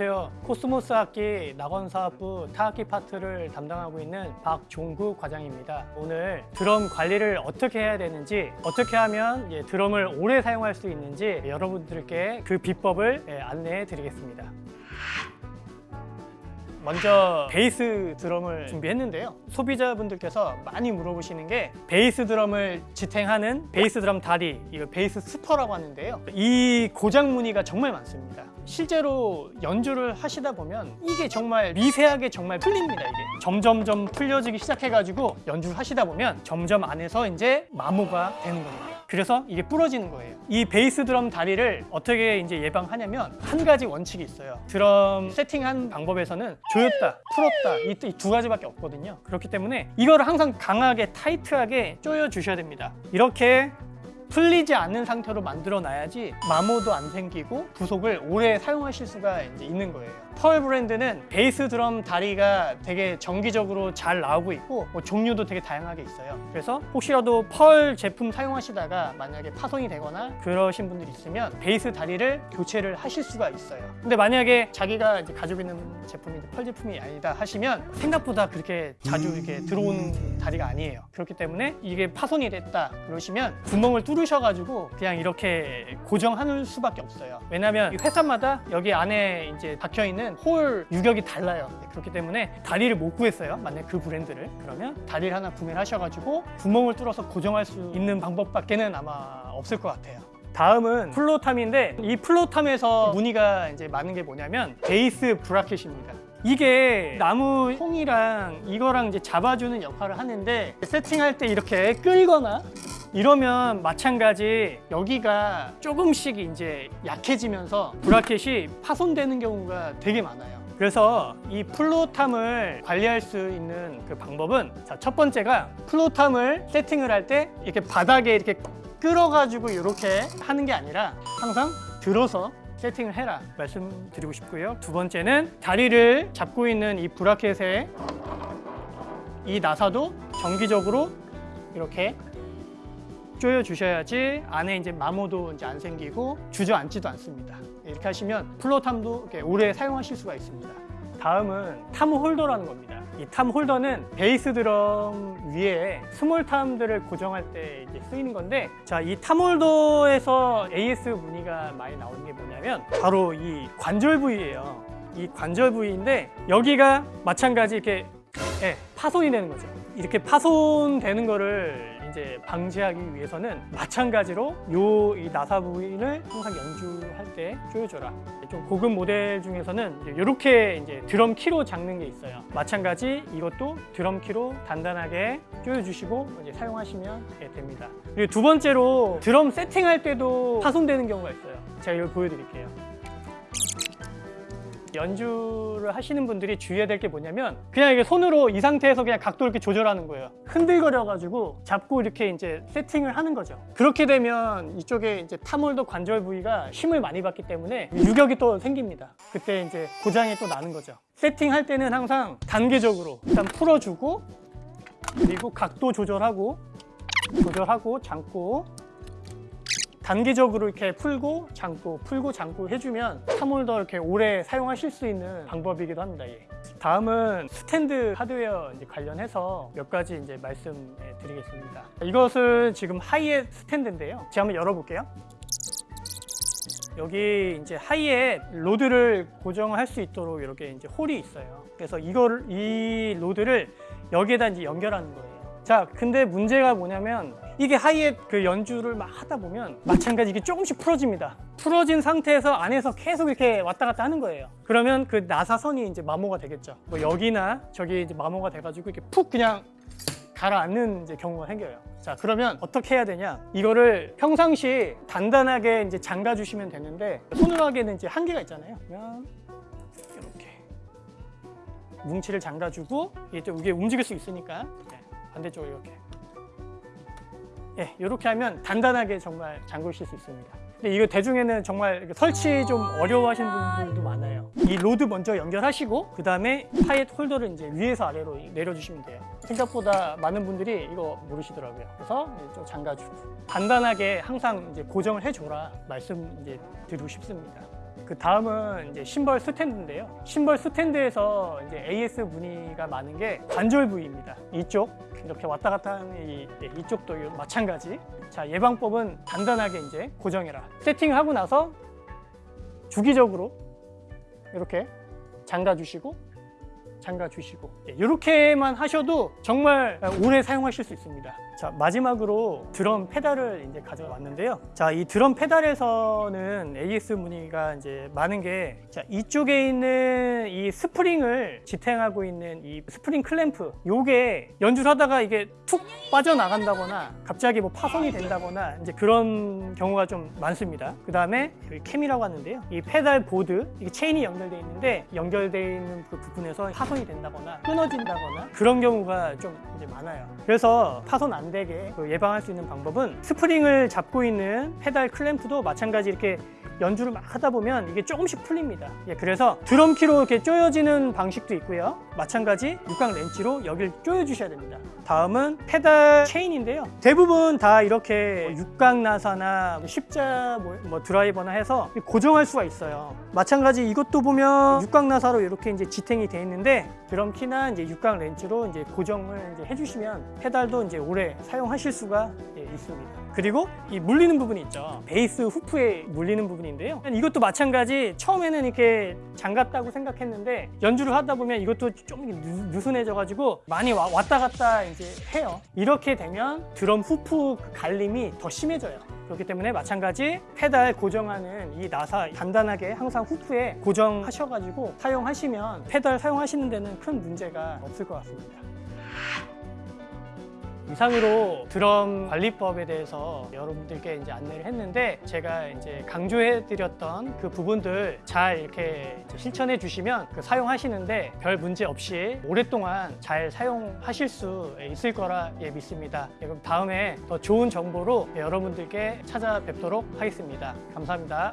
안녕하세요. 코스모스 악기 낙원사업부 타악기 파트를 담당하고 있는 박종구 과장입니다. 오늘 드럼 관리를 어떻게 해야 되는지 어떻게 하면 예, 드럼을 오래 사용할 수 있는지 여러분들께 그 비법을 예, 안내해 드리겠습니다. 먼저 베이스 드럼을 준비했는데요. 소비자분들께서 많이 물어보시는 게 베이스 드럼을 지탱하는 베이스 드럼 다리 이거 베이스 spur라고 하는데요. 이 고장 문의가 정말 많습니다. 실제로 연주를 하시다 보면 이게 정말 미세하게 정말 풀립니다 이게. 점점점 풀려지기 시작해가지고 연주를 하시다 보면 점점 안에서 이제 마모가 되는 겁니다 그래서 이게 부러지는 거예요. 이 베이스 드럼 다리를 어떻게 이제 예방하냐면 한 가지 원칙이 있어요. 드럼 세팅한 방법에서는 조였다 풀었다 이 두 가지밖에 없거든요. 그렇기 때문에 이거를 항상 강하게 타이트하게 조여 주셔야 됩니다. 이렇게 풀리지 않는 상태로 만들어 놔야지 마모도 안 생기고 부속을 오래 사용하실 수가 이제 있는 거예요 펄 브랜드는 베이스 드럼 다리가 되게 정기적으로 잘 나오고 있고 뭐 종류도 되게 다양하게 있어요. 그래서 혹시라도 펄 제품 사용하시다가 만약에 파손이 되거나 그러신 분들이 있으면 베이스 다리를 교체를 하실 수가 있어요. 근데 만약에 자기가 이제 가지고 있는 제품이 펄 제품이 아니다 하시면 생각보다 그렇게 자주 이렇게 들어오는 다리가 아니에요. 그렇기 때문에 이게 파손이 됐다 그러시면 구멍을 뚫으셔가지고 그냥 이렇게 고정하는 수밖에 없어요. 왜냐면 회사마다 여기 안에 이제 박혀 있는 hole 유격이 달라요. 네, 그렇기 때문에 다리를 못 구했어요. 만약 그 브랜드를. 그러면 다리를 하나 구매를 하셔가지고 구멍을 뚫어서 고정할 수 있는 방법밖에는 아마 없을 것 같아요. 다음은 floor tom인데 이 floor tom에서 문의가 이제 많은 게 뭐냐면 베이스 bracket입니다. 이게 나무 통이랑 이거랑 이제 잡아주는 역할을 하는데 세팅할 때 이렇게 끌거나 이러면 마찬가지 여기가 조금씩 이제 약해지면서 브라켓이 파손되는 경우가 되게 많아요. 그래서 이 플로탐을 관리할 수 있는 그 방법은 자, 첫 번째가 플로탐을 세팅을 할 때 이렇게 바닥에 이렇게 끌어가지고 이렇게 하는 게 아니라 항상 들어서 세팅을 해라 말씀드리고 싶고요. 두 번째는 다리를 잡고 있는 이 bracket에 이 나사도 정기적으로 이렇게 조여 주셔야지 안에 이제 마모도 이제 안 생기고 주저앉지도 않습니다. 이렇게 하시면 floor tom도 오래 사용하실 수가 있습니다. 다음은 tom holder라는 겁니다. 이 tom holder는 베이스 드럼 위에 small tom들을 고정할 때 이제 쓰이는 건데 자 이 tom holder에서 AS 문의가 많이 나오는 게 뭐냐면 바로 이 관절 부위예요. 이 관절 부위인데 여기가 마찬가지 이렇게 예, 파손이 되는 거죠 이렇게 파손되는 거를 이제 방지하기 위해서는 마찬가지로 요 이 나사 부위를 항상 연주할 때 조여줘라. 좀 고급 모델 중에서는 이렇게 이제 드럼 키로 잡는 게 있어요. 마찬가지 이것도 드럼 키로 단단하게 조여주시고 이제 사용하시면 됩니다. 그리고 두 번째로 드럼 세팅할 때도 파손되는 경우가 있어요. 제가 이걸 보여드릴게요 연주를 하시는 분들이 주의해야 될 게 뭐냐면 그냥 이게 손으로 이 상태에서 그냥 각도 이렇게 조절하는 거예요. 흔들거려 가지고 잡고 이렇게 이제 세팅을 하는 거죠. 그렇게 되면 이쪽에 이제 타몰더 관절 부위가 힘을 많이 받기 때문에 유격이 또 생깁니다. 그때 이제 고장이 또 나는 거죠. 세팅할 때는 항상 단계적으로 일단 풀어주고 그리고 각도 조절하고 조절하고 잠고 정기적으로 이렇게 풀고 잠고 풀고 잠고 해주면 tom holder 이렇게 오래 사용하실 수 있는 방법이기도 합니다. 예. 다음은 스탠드 하드웨어 관련해서 몇 가지 이제 말씀해 드리겠습니다. 이것은 지금 하이햇 스탠드인데요. 제가 한번 열어볼게요. 여기 이제 hi-hat rod를 고정할 수 있도록 이렇게 이제 hole이 있어요. 그래서 이걸 이 rod를 여기에다 이제 연결하는 거예요. 자, 근데 문제가 뭐냐면 이게 하이햇 그 연주를 막 하다 보면 마찬가지 이게 조금씩 풀어집니다. 풀어진 상태에서 안에서 계속 이렇게 왔다 갔다 하는 거예요. 그러면 그 나사선이 이제 마모가 되겠죠. 뭐 여기나 저기 이제 마모가 돼가지고 이렇게 푹 그냥 가라앉는 이제 경우가 생겨요. 자, 그러면 어떻게 해야 되냐? 이거를 평상시 단단하게 이제 잠가 주시면 되는데 손으로 하기에는 이제 한계가 있잖아요. 그냥 이렇게 뭉치를 잠가주고 이게 또 이게 움직일 수 있으니까 네, 반대쪽으로 이렇게 예, 이렇게 하면 단단하게 정말 잠그실 수 있습니다. 근데 이거 대중에는 정말 설치 좀 어려워하시는 분들도 많아요. 이 rod 먼저 연결하시고 그 다음에 hi-hat holder를 이제 위에서 아래로 내려주시면 돼요. 생각보다 많은 분들이 이거 모르시더라고요. 그래서 좀 잠가주고 간단하게 항상 이제 고정을 해줘라 말씀 이제 드리고 싶습니다. 그 다음은 이제 심벌 스탠드인데요. 심벌 스탠드에서 이제 AS 문의가 많은 게 관절 부위입니다. 이쪽 이렇게 왔다 갔다 하는 이, 예, 이쪽도 마찬가지. 자 예방법은 간단하게 이제 고정해라. 세팅하고 나서 주기적으로 이렇게 잠가 주시고 잠가 주시고 이렇게만 하셔도 정말 오래 사용하실 수 있습니다. 자 마지막으로 드럼 페달을 이제 가져왔는데요. 자 이 드럼 페달에서는 AS 문의가 이제 많은 게 자 이쪽에 있는 이 스프링을 지탱하고 있는 이 스프링 클램프 요게 연주를 하다가 이게 툭 빠져나간다거나 갑자기 뭐 파손이 된다거나 이제 그런 경우가 좀 많습니다. 그 다음에 여기 캠이라고 하는데요. 이 페달 보드 이게 체인이 연결되어 있는데 연결되어 있는 그 부분에서 파손이 된다거나 끊어진다거나 그런 경우가 좀 이제 많아요. 그래서 파손 안 되게 그 예방할 수 있는 방법은 스프링을 잡고 있는 페달 클램프도 마찬가지 이렇게 연주를 막 하다 보면 이게 조금씩 풀립니다. 예, 그래서 drum key로 이렇게 조여지는 방식도 있고요. 마찬가지 육각 렌치로 여기를 조여 주셔야 됩니다. 다음은 페달 체인인데요. 대부분 다 이렇게 육각 나사나 십자 뭐, 뭐 드라이버나 해서 고정할 수가 있어요. 마찬가지 이것도 보면 육각 나사로 이렇게 이제 지탱이 돼 있는데 드럼키나 이제 육각 렌치로 이제 고정을 이제 해주시면 페달도 이제 오래 사용하실 수가 예, 있습니다. 그리고 이 물리는 부분이 있죠. 베이스 후프에 물리는 부분인데요. 이것도 마찬가지 처음에는 이렇게 잠갔다고 생각했는데 연주를 하다 보면 이것도 좀 이렇게 느- 느슨해져 가지고 많이 와- 왔다 갔다 이제 해요. 이렇게 되면 드럼 후프 그 갈림이 더 심해져요. 그렇기 때문에 마찬가지 페달 고정하는 이 나사 간단하게 항상 후프에 고정하셔가지고 사용하시면 페달 사용하시는 데는 큰 문제가 없을 것 같습니다. 이상으로 드럼 관리법에 대해서 여러분들께 이제 안내를 했는데 제가 이제 강조해드렸던 그 부분들 잘 이렇게 실천해 주시면 그 사용하시는데 별 문제 없이 오랫동안 잘 사용하실 수 있을 거라 예, 믿습니다. 예, 그럼 다음에 더 좋은 정보로 여러분들께 찾아뵙도록 하겠습니다. 감사합니다.